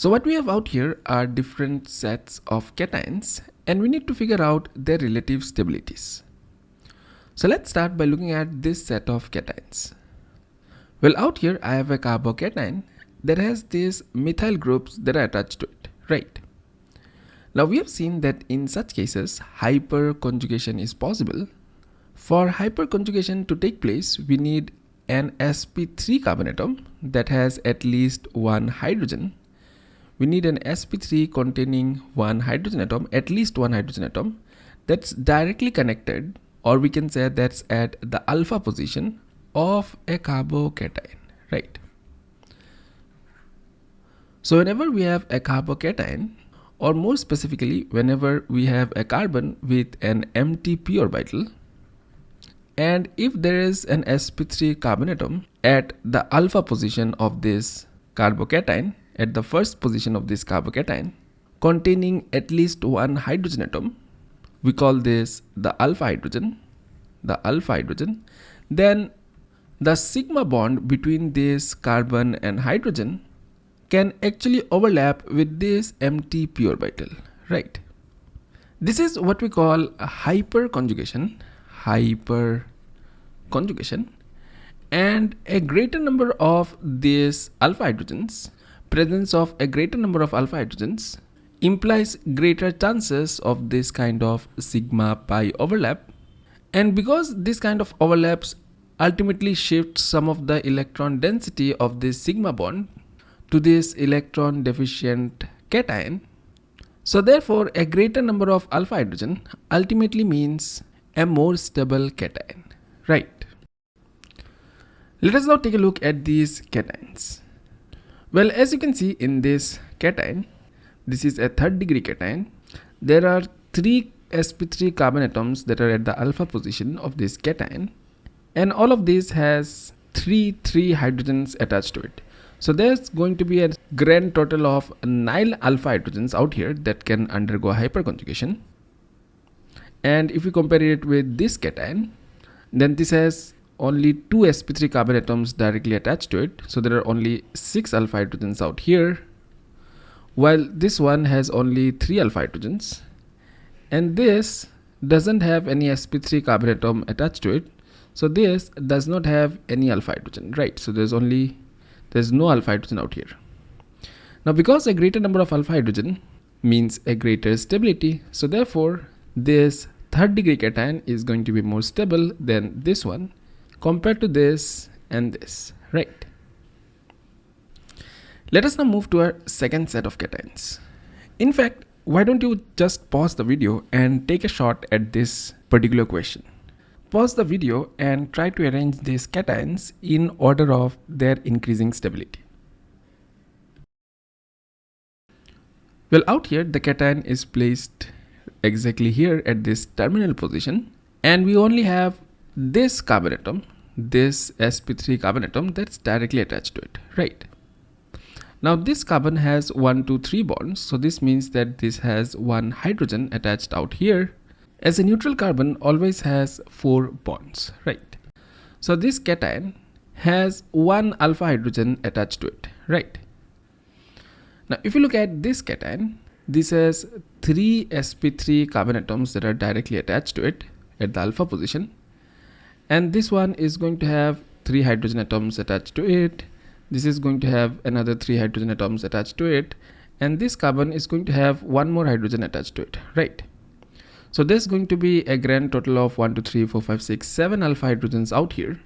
So what we have out here are different sets of cations and we need to figure out their relative stabilities. So let's start by looking at this set of cations. Well out here I have a carbocation that has these methyl groups that are attached to it, right? Now we have seen that in such cases hyperconjugation is possible. For hyperconjugation to take place we need an sp3 carbon atom that has at least one hydrogen we need an sp3 containing one hydrogen atom at least one hydrogen atom that's directly connected or we can say that's at the alpha position of a carbocation right? So whenever we have a carbocation or more specifically whenever we have a carbon with an empty p orbital and if there is an sp3 carbon atom at the alpha position of this carbocation at the first position of this carbocation containing at least one hydrogen atom. We call this the alpha hydrogen the alpha hydrogen. Then the sigma bond between this carbon and hydrogen can actually overlap with this empty p orbital right? This is what we call hyperconjugation hyperconjugation and a greater number of these alpha hydrogens presence of a greater number of alpha hydrogens implies greater chances of this kind of sigma pi overlap and because this kind of overlaps ultimately shifts some of the electron density of this sigma bond to this electron deficient cation. So therefore a greater number of alpha hydrogen ultimately means a more stable cation, right? Let us now take a look at these cations. Well, as you can see in this cation, this is a third degree cation. There are three sp3 carbon atoms that are at the alpha position of this cation and all of these has three three hydrogens attached to it so there's going to be a grand total of nine alpha hydrogens out here that can undergo hyperconjugation and if we compare it with this cation then this has only two sp3 carbon atoms directly attached to it. So there are only six alpha hydrogens out here while this one has only three alpha hydrogens. And this doesn't have any sp3 carbon atom attached to it. So this does not have any alpha hydrogen right? So there's only there's no alpha hydrogen out here. Now because a greater number of alpha hydrogen means a greater stability so therefore this third degree cation is going to be more stable than this one compared to this and this right let us now move to our second set of cations in fact why don't you just pause the video and take a shot at this particular question. Pause the video and try to arrange these cations in order of their increasing stability. Well out here the cation is placed exactly here at this terminal position and we only have this carbon atom this sp3 carbon atom that's directly attached to it right now this carbon has 1, 2, 3 bonds. So this means that this has one hydrogen attached out here. As a neutral carbon always has 4 bonds, right? So this cation has one alpha hydrogen attached to it, right? Now if you look at this cation, this has 3 sp3 carbon atoms that are directly attached to it at the alpha position. And this one is going to have 3 hydrogen atoms attached to it. This is going to have another three hydrogen atoms attached to it. And this carbon is going to have one more hydrogen attached to it. Right. So there's going to be a grand total of 1 2 3 4 5 6 7 alpha hydrogens out here.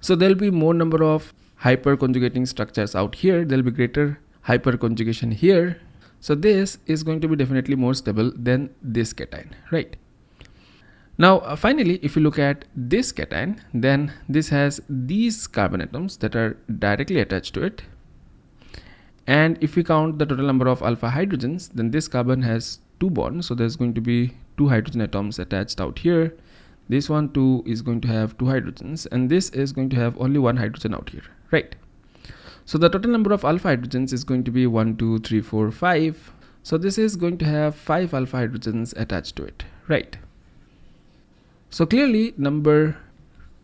So there'll be more number of hyperconjugating structures out here. There'll be greater hyperconjugation here. So this is going to be definitely more stable than this cation. Right now uh, finally if you look at this cation then this has these carbon atoms that are directly attached to it. And if we count the total number of alpha hydrogens then this carbon has two bonds. So there's going to be two hydrogen atoms attached out here. This one too is going to have two hydrogens. And this is going to have only one hydrogen out here. Right. So the total number of alpha hydrogens is going to be 1 2 3 4 5 so this is going to have 5 alpha hydrogens attached to it. Right so clearly number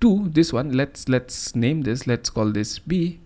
two, this one, let's let's name this, let's call this B.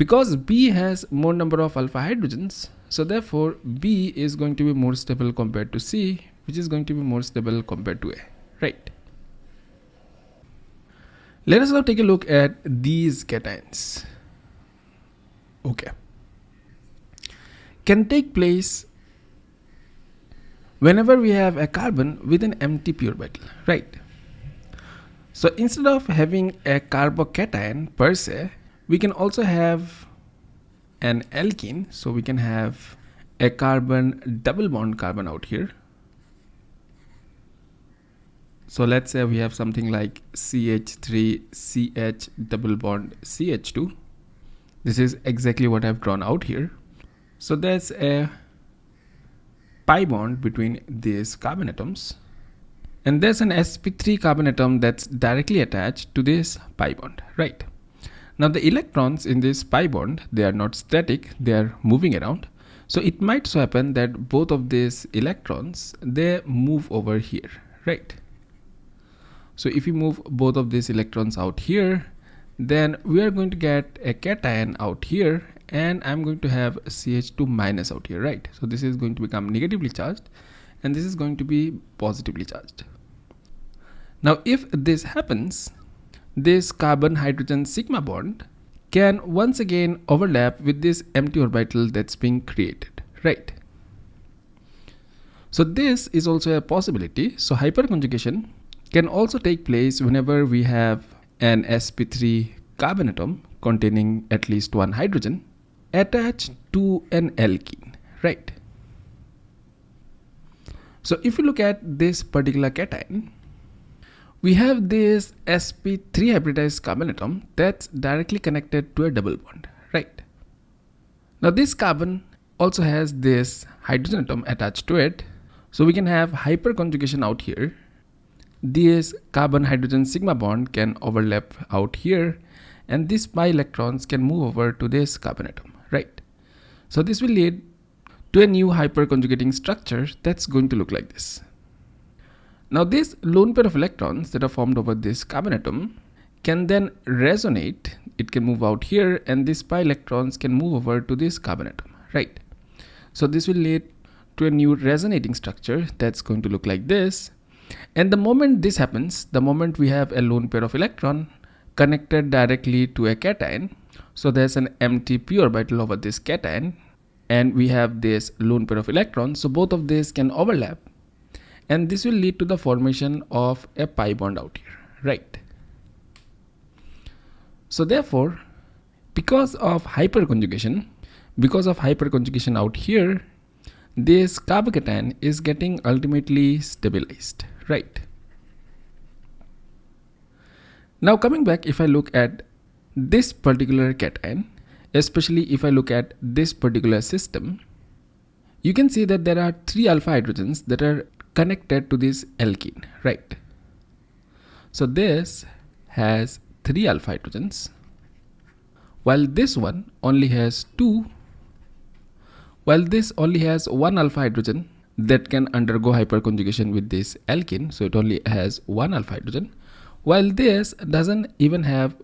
because B has more number of alpha hydrogens so therefore B is going to be more stable compared to C which is going to be more stable compared to A right? Let us now take a look at these cations. Okay. Can take place whenever we have a carbon with an empty p orbital right? So instead of having a carbocation per se we can also have an alkene. So we can have a carbon double bond carbon out here. So let's say we have something like CH3 CH double bond CH2 this is exactly what I've drawn out here. So there's a pi bond between these carbon atoms and there's an sp3 carbon atom that's directly attached to this pi bond right now the electrons in this pi bond, they are not static, they are moving around. So it might so happen that both of these electrons, they move over here, right? So if you move both of these electrons out here, then we are going to get a cation out here and I'm going to have CH2 minus out here, right? So this is going to become negatively charged and this is going to be positively charged. Now if this happens, this carbon hydrogen sigma bond can once again overlap with this empty orbital that's being created, right? So this is also a possibility. So hyperconjugation can also take place whenever we have an sp3 carbon atom containing at least one hydrogen attached to an alkene, right? So if you look at this particular cation, we have this sp3 hybridized carbon atom that's directly connected to a double bond right? Now this carbon also has this hydrogen atom attached to it. So we can have hyperconjugation out here. This carbon hydrogen sigma bond can overlap out here and these pi electrons can move over to this carbon atom right so this will lead to a new hyperconjugating structure that's going to look like this now this lone pair of electrons that are formed over this carbon atom can then resonate. It can move out here and these pi electrons can move over to this carbon atom, right? So this will lead to a new resonating structure that's going to look like this. And the moment this happens, the moment we have a lone pair of electron connected directly to a cation, so there's an empty p orbital over this cation and we have this lone pair of electrons. So both of these can overlap and this will lead to the formation of a pi bond out here right so therefore because of hyperconjugation because of hyperconjugation out here this carbocation is getting ultimately stabilized right now coming back if I look at this particular cation especially if I look at this particular system you can see that there are three alpha hydrogens that are connected to this alkene, right? So this has three alpha hydrogens, while this one only has two, while this only has one alpha hydrogen that can undergo hyperconjugation with this alkene, so it only has one alpha hydrogen, while this doesn't even have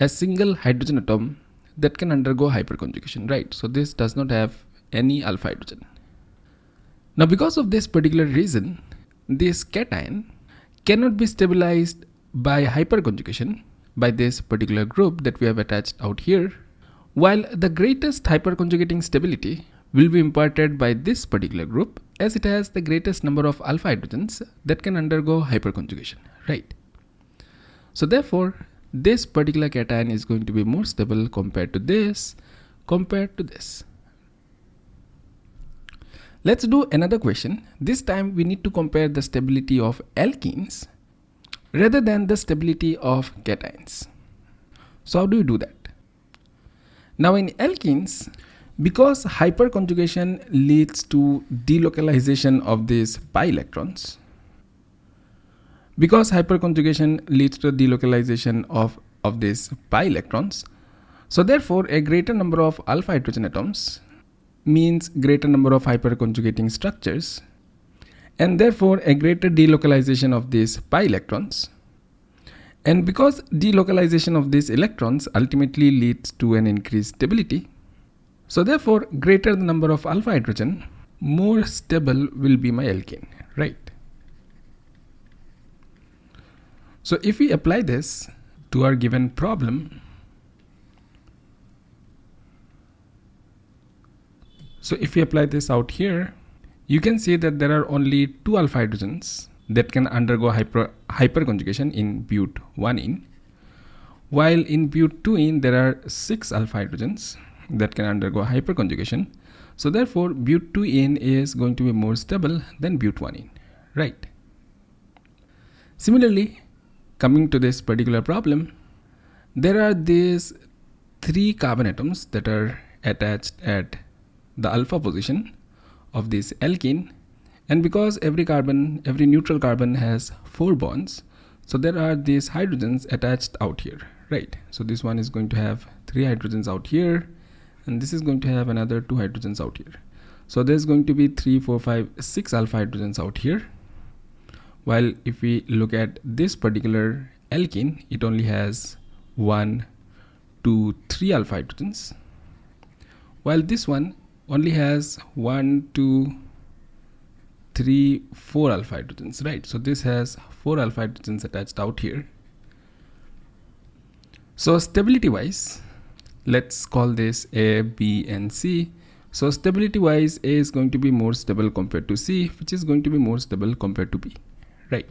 a single hydrogen atom that can undergo hyperconjugation, right? So this does not have any alpha hydrogen. Now because of this particular reason, this cation cannot be stabilized by hyperconjugation by this particular group that we have attached out here, while the greatest hyperconjugating stability will be imparted by this particular group as it has the greatest number of alpha hydrogens that can undergo hyperconjugation, right? So therefore, this particular cation is going to be more stable compared to this, compared to this. Let's do another question. This time we need to compare the stability of alkenes rather than the stability of cations. So how do you do that? Now in alkenes, because hyperconjugation leads to delocalization of these pi electrons, because hyperconjugation leads to delocalization of, of these pi electrons, so therefore a greater number of alpha hydrogen atoms means greater number of hyperconjugating structures and therefore a greater delocalization of these pi electrons And because delocalization of these electrons ultimately leads to an increased stability, so therefore greater the number of alpha hydrogen, more stable will be my alkene, right? So if we apply this to our given problem, so if we apply this out here, you can see that there are only two alpha hydrogens that can undergo hyper hyperconjugation in but 1 in, while in but 2 there are six alpha hydrogens that can undergo hyperconjugation. So therefore but 2 is going to be more stable than but 1 right? Similarly coming to this particular problem there are these three carbon atoms that are attached at the alpha position of this alkene. And because every carbon every neutral carbon has four bonds so there are these hydrogens attached out here right? So this one is going to have three hydrogens out here and this is going to have another two hydrogens out here. So there's going to be three four five six alpha hydrogens out here while if we look at this particular alkene it only has one two three alpha hydrogens. While this one only has one two three four alpha hydrogens right? So this has four alpha hydrogens attached out here. So stability wise let's call this a b and c. So stability wise a is going to be more stable compared to c which is going to be more stable compared to b right